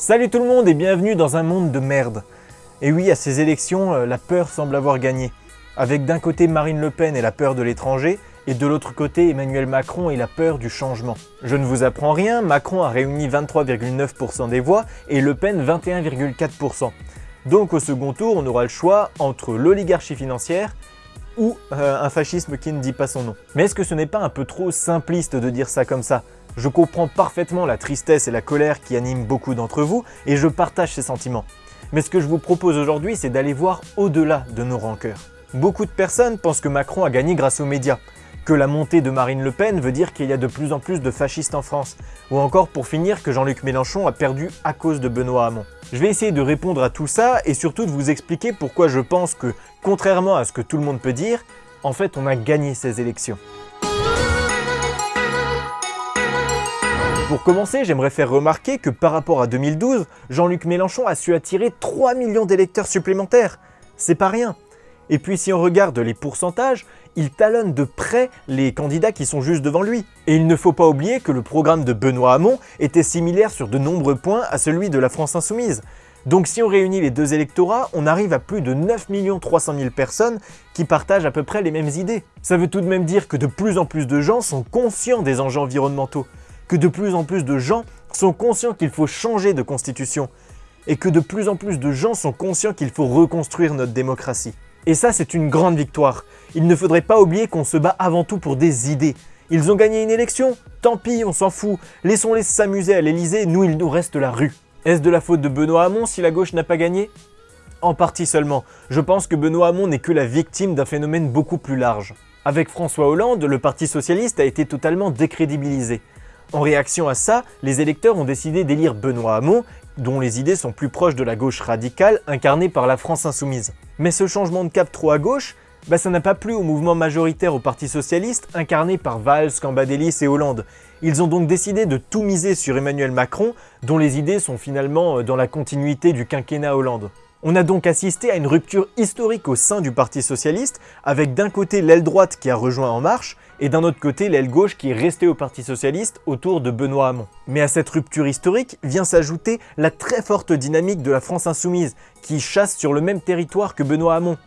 Salut tout le monde et bienvenue dans un monde de merde. Et oui, à ces élections, euh, la peur semble avoir gagné. Avec d'un côté Marine Le Pen et la peur de l'étranger, et de l'autre côté Emmanuel Macron et la peur du changement. Je ne vous apprends rien, Macron a réuni 23,9% des voix et Le Pen 21,4%. Donc au second tour, on aura le choix entre l'oligarchie financière ou euh, un fascisme qui ne dit pas son nom. Mais est-ce que ce n'est pas un peu trop simpliste de dire ça comme ça? Je comprends parfaitement la tristesse et la colère qui animent beaucoup d'entre vous et je partage ces sentiments. Mais ce que je vous propose aujourd'hui, c'est d'aller voir au-delà de nos rancœurs. Beaucoup de personnes pensent que Macron a gagné grâce aux médias, que la montée de Marine Le Pen veut dire qu'il y a de plus en plus de fascistes en France, ou encore pour finir que Jean-Luc Mélenchon a perdu à cause de Benoît Hamon. Je vais essayer de répondre à tout ça et surtout de vous expliquer pourquoi je pense que, contrairement à ce que tout le monde peut dire, en fait on a gagné ces élections. Pour commencer, j'aimerais faire remarquer que par rapport à 2012, Jean-Luc Mélenchon a su attirer 3 millions d'électeurs supplémentaires. C'est pas rien. Et puis si on regarde les pourcentages, il talonne de près les candidats qui sont juste devant lui. Et il ne faut pas oublier que le programme de Benoît Hamon était similaire sur de nombreux points à celui de la France Insoumise. Donc si on réunit les deux électorats, on arrive à plus de 9 300 000 personnes qui partagent à peu près les mêmes idées. Ça veut tout de même dire que de plus en plus de gens sont conscients des enjeux environnementaux que de plus en plus de gens sont conscients qu'il faut changer de constitution et que de plus en plus de gens sont conscients qu'il faut reconstruire notre démocratie. Et ça, c'est une grande victoire. Il ne faudrait pas oublier qu'on se bat avant tout pour des idées. Ils ont gagné une élection Tant pis, on s'en fout. Laissons-les s'amuser à l'Elysée, nous, il nous reste la rue. Est-ce de la faute de Benoît Hamon si la gauche n'a pas gagné? En partie seulement. Je pense que Benoît Hamon n'est que la victime d'un phénomène beaucoup plus large. Avec François Hollande, le Parti Socialiste a été totalement décrédibilisé. En réaction à ça, les électeurs ont décidé d'élire Benoît Hamon, dont les idées sont plus proches de la gauche radicale incarnée par la France Insoumise. Mais ce changement de cap trop à gauche, bah ça n'a pas plu au mouvement majoritaire au Parti Socialiste incarné par Valls, Cambadélis et Hollande. Ils ont donc décidé de tout miser sur Emmanuel Macron, dont les idées sont finalement euh, dans la continuité du quinquennat Hollande. On a donc assisté à une rupture historique au sein du Parti Socialiste, avec d'un côté l'aile droite qui a rejoint En Marche, et d'un autre côté l'aile gauche qui est restée au Parti Socialiste autour de Benoît Hamon. Mais à cette rupture historique vient s'ajouter la très forte dynamique de la France Insoumise, qui chasse sur le même territoire que Benoît Hamon.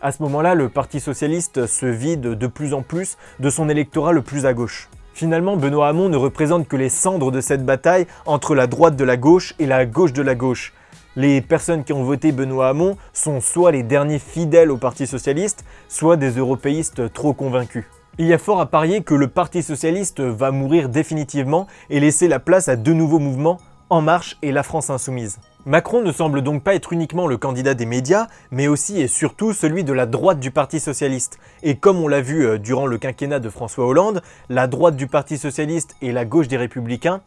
À ce moment-là, le Parti Socialiste se vide de plus en plus de son électorat le plus à gauche. Finalement, Benoît Hamon ne représente que les cendres de cette bataille entre la droite de la gauche et la gauche de la gauche. Les personnes qui ont voté Benoît Hamon sont soit les derniers fidèles au Parti Socialiste, soit des européistes trop convaincus. Il y a fort à parier que le Parti Socialiste va mourir définitivement et laisser la place à deux nouveaux mouvements, En Marche et La France Insoumise. Macron ne semble donc pas être uniquement le candidat des médias, mais aussi et surtout celui de la droite du Parti Socialiste. Et comme on l'a vu euh, durant le quinquennat de François Hollande, la droite du Parti Socialiste et la gauche des Républicains,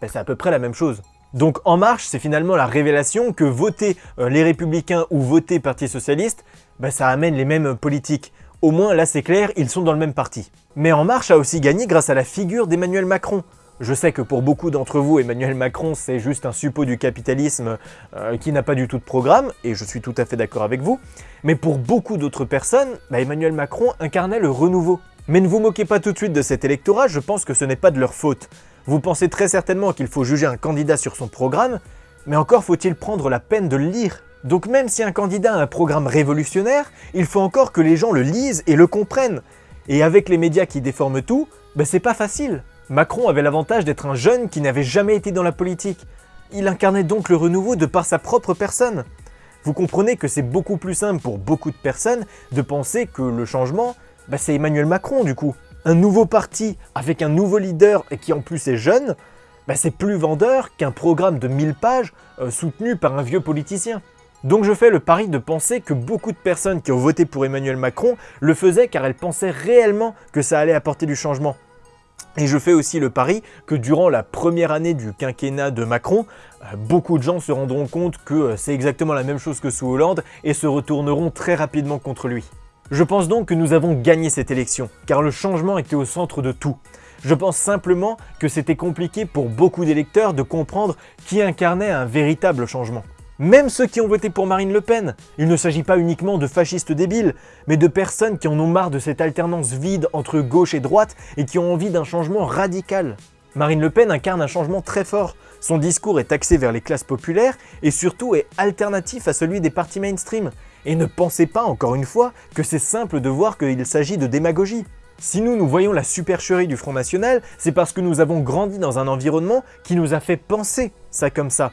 ben, c'est à peu près la même chose. Donc En Marche, c'est finalement la révélation que voter euh, les Républicains ou voter Parti Socialiste, bah, ça amène les mêmes politiques. Au moins là c'est clair, ils sont dans le même parti. Mais En Marche a aussi gagné grâce à la figure d'Emmanuel Macron. Je sais que pour beaucoup d'entre vous, Emmanuel Macron c'est juste un suppôt du capitalisme euh, qui n'a pas du tout de programme, et je suis tout à fait d'accord avec vous, mais pour beaucoup d'autres personnes, bah, Emmanuel Macron incarnait le renouveau. Mais ne vous moquez pas tout de suite de cet électorat, je pense que ce n'est pas de leur faute. Vous pensez très certainement qu'il faut juger un candidat sur son programme, mais encore faut-il prendre la peine de le lire. Donc même si un candidat a un programme révolutionnaire, il faut encore que les gens le lisent et le comprennent. Et avec les médias qui déforment tout, ben c'est pas facile. Macron avait l'avantage d'être un jeune qui n'avait jamais été dans la politique. Il incarnait donc le renouveau de par sa propre personne. Vous comprenez que c'est beaucoup plus simple pour beaucoup de personnes de penser que le changement, ben c'est Emmanuel Macron du coup un nouveau parti avec un nouveau leader et qui en plus est jeune, bah, c'est plus vendeur qu'un programme de 1000 pages euh, soutenu par un vieux politicien. Donc je fais le pari de penser que beaucoup de personnes qui ont voté pour Emmanuel Macron le faisaient car elles pensaient réellement que ça allait apporter du changement. Et je fais aussi le pari que durant la première année du quinquennat de Macron, euh, beaucoup de gens se rendront compte que euh, c'est exactement la même chose que sous Hollande et se retourneront très rapidement contre lui. Je pense donc que nous avons gagné cette élection, car le changement était au centre de tout. Je pense simplement que c'était compliqué pour beaucoup d'électeurs de comprendre qui incarnait un véritable changement. Même ceux qui ont voté pour Marine Le Pen, il ne s'agit pas uniquement de fascistes débiles, mais de personnes qui en ont marre de cette alternance vide entre gauche et droite et qui ont envie d'un changement radical. Marine Le Pen incarne un changement très fort. Son discours est axé vers les classes populaires et surtout est alternatif à celui des partis mainstream. Et ne pensez pas, encore une fois, que c'est simple de voir qu'il s'agit de démagogie. Si nous, nous voyons la supercherie du Front National, c'est parce que nous avons grandi dans un environnement qui nous a fait penser ça comme ça.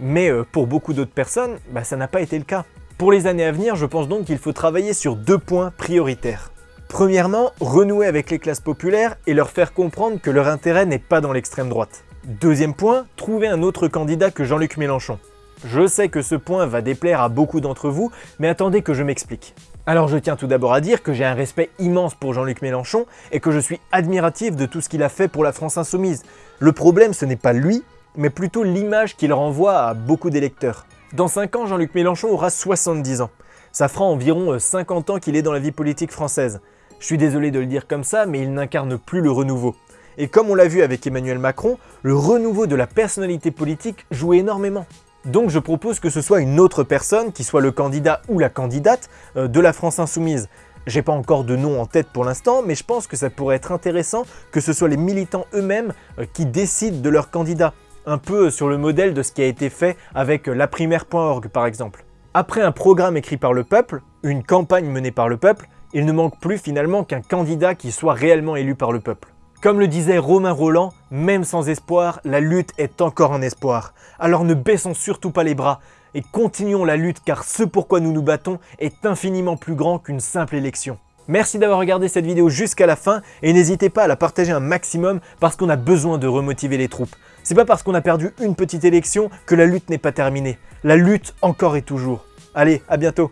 Mais euh, pour beaucoup d'autres personnes, bah, ça n'a pas été le cas. Pour les années à venir, je pense donc qu'il faut travailler sur deux points prioritaires. Premièrement, renouer avec les classes populaires et leur faire comprendre que leur intérêt n'est pas dans l'extrême droite. Deuxième point, trouver un autre candidat que Jean-Luc Mélenchon. Je sais que ce point va déplaire à beaucoup d'entre vous, mais attendez que je m'explique. Alors je tiens tout d'abord à dire que j'ai un respect immense pour Jean-Luc Mélenchon et que je suis admiratif de tout ce qu'il a fait pour la France Insoumise. Le problème ce n'est pas lui, mais plutôt l'image qu'il renvoie à beaucoup d'électeurs. Dans 5 ans, Jean-Luc Mélenchon aura 70 ans. Ça fera environ 50 euh, ans qu'il est dans la vie politique française. Je suis désolé de le dire comme ça, mais il n'incarne plus le renouveau. Et comme on l'a vu avec Emmanuel Macron, le renouveau de la personnalité politique joue énormément. Donc je propose que ce soit une autre personne qui soit le candidat ou la candidate euh, de la France Insoumise. J'ai pas encore de nom en tête pour l'instant, mais je pense que ça pourrait être intéressant que ce soit les militants eux-mêmes euh, qui décident de leur candidat. Un peu sur le modèle de ce qui a été fait avec laprimaire.org par exemple. Après un programme écrit par le peuple, une campagne menée par le peuple, il ne manque plus finalement qu'un candidat qui soit réellement élu par le peuple. Comme le disait Romain Roland, même sans espoir, la lutte est encore un espoir. Alors ne baissons surtout pas les bras et continuons la lutte car ce pourquoi nous nous battons est infiniment plus grand qu'une simple élection. Merci d'avoir regardé cette vidéo jusqu'à la fin et n'hésitez pas à la partager un maximum parce qu'on a besoin de remotiver les troupes. C'est pas parce qu'on a perdu une petite élection que la lutte n'est pas terminée. La lutte encore et toujours. Allez, à bientôt